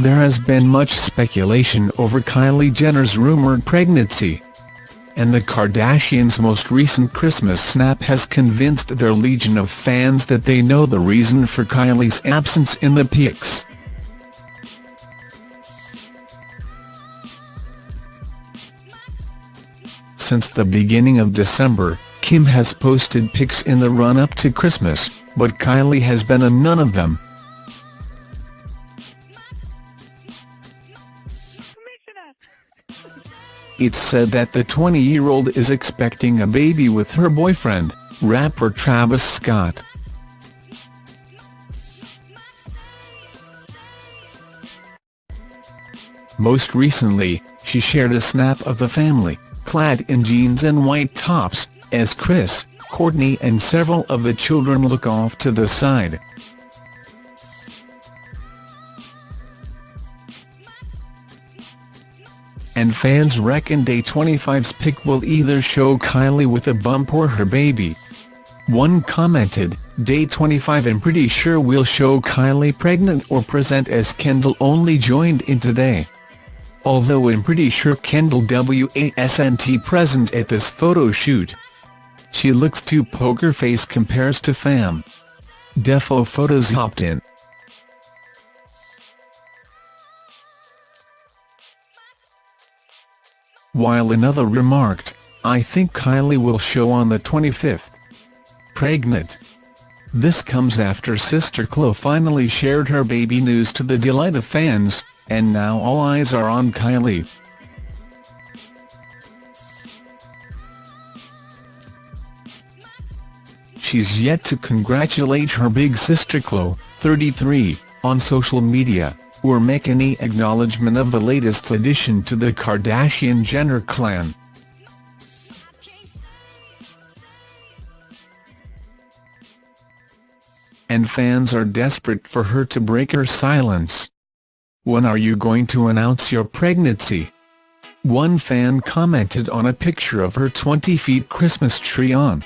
There has been much speculation over Kylie Jenner's rumored pregnancy. And the Kardashians' most recent Christmas snap has convinced their legion of fans that they know the reason for Kylie's absence in the pics. Since the beginning of December, Kim has posted pics in the run-up to Christmas, but Kylie has been on none of them. It's said that the 20-year-old is expecting a baby with her boyfriend, rapper Travis Scott. Most recently, she shared a snap of the family, clad in jeans and white tops, as Kris, Kourtney and several of the children look off to the side. And fans reckon Day 25's pic will either show Kylie with a bump or her baby. One commented, Day 25 I'm pretty sure we'll show Kylie pregnant or present as Kendall only joined in today. Although I'm pretty sure Kendall wasn't present at this photo shoot. She looks too poker face compares to fam. Defo Photos hopped in. While another remarked, I think Kylie will show on the 25th. Pregnant. This comes after sister Khloe finally shared her baby news to the delight of fans, and now all eyes are on Kylie. She's yet to congratulate her big sister Khloe, 33, on social media or make any acknowledgement of the latest addition to the Kardashian-Jenner clan. And fans are desperate for her to break her silence. When are you going to announce your pregnancy? One fan commented on a picture of her 20-feet Christmas tree on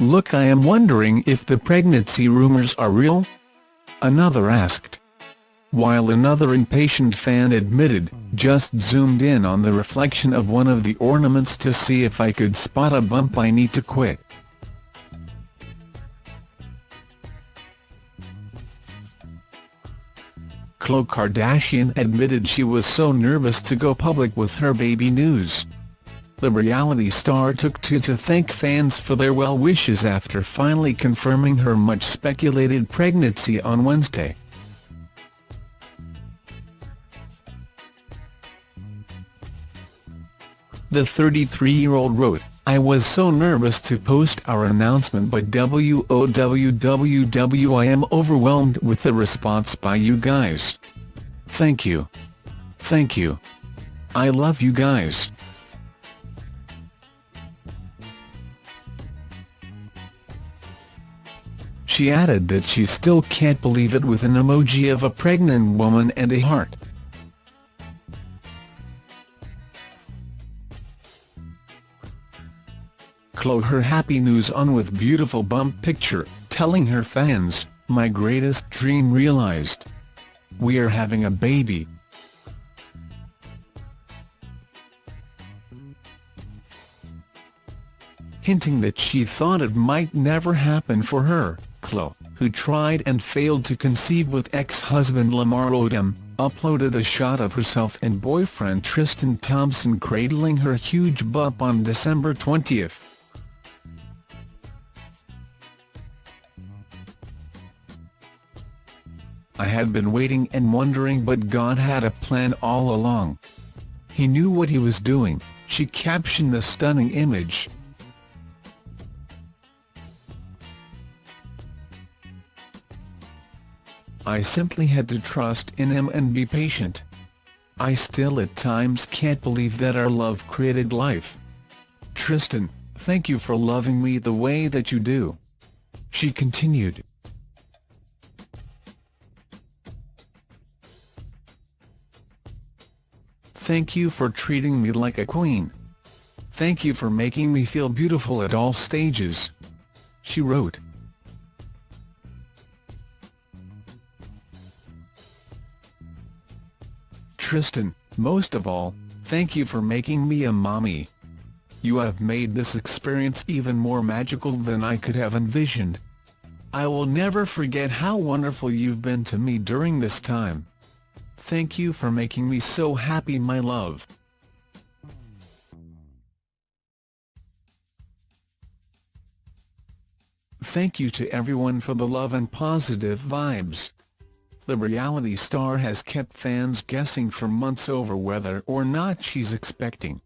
Look I am wondering if the pregnancy rumors are real? Another asked. While another impatient fan admitted, just zoomed in on the reflection of one of the ornaments to see if I could spot a bump I need to quit. Khloe Kardashian admitted she was so nervous to go public with her baby news. The reality star took to to thank fans for their well wishes after finally confirming her much-speculated pregnancy on Wednesday. The 33-year-old wrote, I was so nervous to post our announcement but WOWWW I am overwhelmed with the response by you guys. Thank you. Thank you. I love you guys. She added that she still can't believe it with an emoji of a pregnant woman and a heart. Khloe her happy news on with beautiful bump picture, telling her fans, my greatest dream realized. We are having a baby. Hinting that she thought it might never happen for her. Who tried and failed to conceive with ex-husband Lamar Odom, uploaded a shot of herself and boyfriend Tristan Thompson cradling her huge bump on December 20. I had been waiting and wondering but God had a plan all along. He knew what he was doing, she captioned the stunning image. I simply had to trust in him and be patient. I still at times can't believe that our love created life. Tristan, thank you for loving me the way that you do. She continued. Thank you for treating me like a queen. Thank you for making me feel beautiful at all stages. She wrote, Tristan, most of all, thank you for making me a mommy. You have made this experience even more magical than I could have envisioned. I will never forget how wonderful you've been to me during this time. Thank you for making me so happy my love. Thank you to everyone for the love and positive vibes. The reality star has kept fans guessing for months over whether or not she's expecting.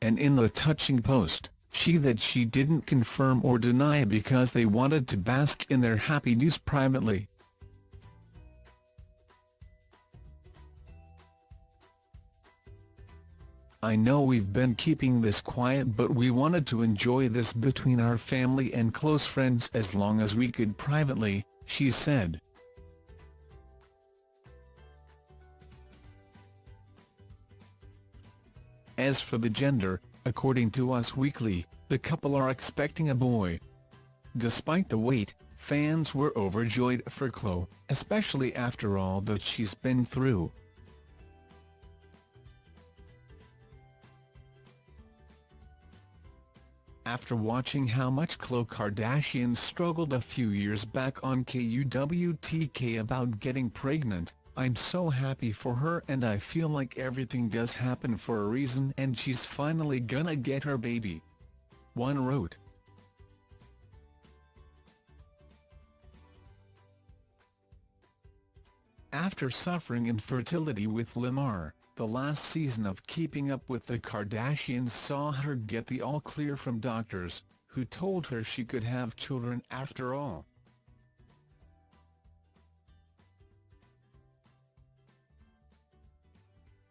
And in the touching post, she that she didn't confirm or deny because they wanted to bask in their happy news privately. I know we've been keeping this quiet but we wanted to enjoy this between our family and close friends as long as we could privately, she said. As for the gender, according to Us Weekly, the couple are expecting a boy. Despite the wait, fans were overjoyed for Khloe, especially after all that she's been through. After watching how much Khloe Kardashian struggled a few years back on KUWTK about getting pregnant, I'm so happy for her and I feel like everything does happen for a reason and she's finally gonna get her baby. One wrote. After suffering infertility with Lamar, the last season of Keeping Up with the Kardashians saw her get the all-clear from doctors, who told her she could have children after all.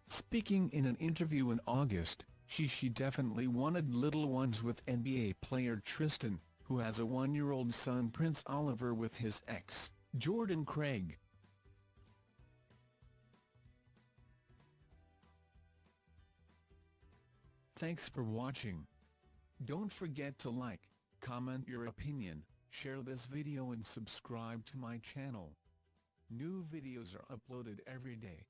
Speaking in an interview in August, she she definitely wanted little ones with NBA player Tristan, who has a one-year-old son Prince Oliver with his ex, Jordan Craig. Thanks for watching. Don't forget to like, comment your opinion, share this video and subscribe to my channel. New videos are uploaded every day.